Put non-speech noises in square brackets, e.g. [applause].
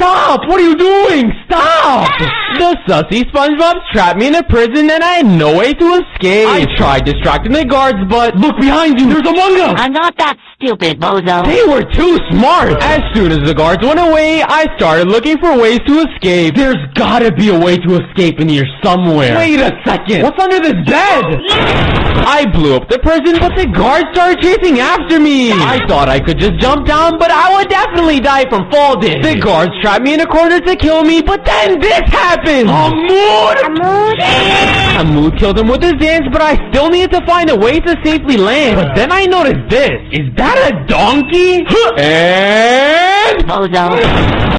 Stop! What are you doing? Stop! [laughs] The sussy SpongeBob trapped me in a prison and I had no way to escape. I tried distracting the guards, but look behind you. There's Among Us. I'm not that stupid, bozo. They were too smart. As soon as the guards went away, I started looking for ways to escape. There's gotta be a way to escape in here somewhere. Wait a second. What's under this bed? I blew up the prison, but the guards started chasing after me. I thought I could just jump down, but I would definitely die from fall damage. The guards trapped me in a corner to kill me, but then this happened. Amur! Amur killed him with his dance, but I still needed to find a way to safely land. But then I noticed this. Is that a donkey? and... Bozo.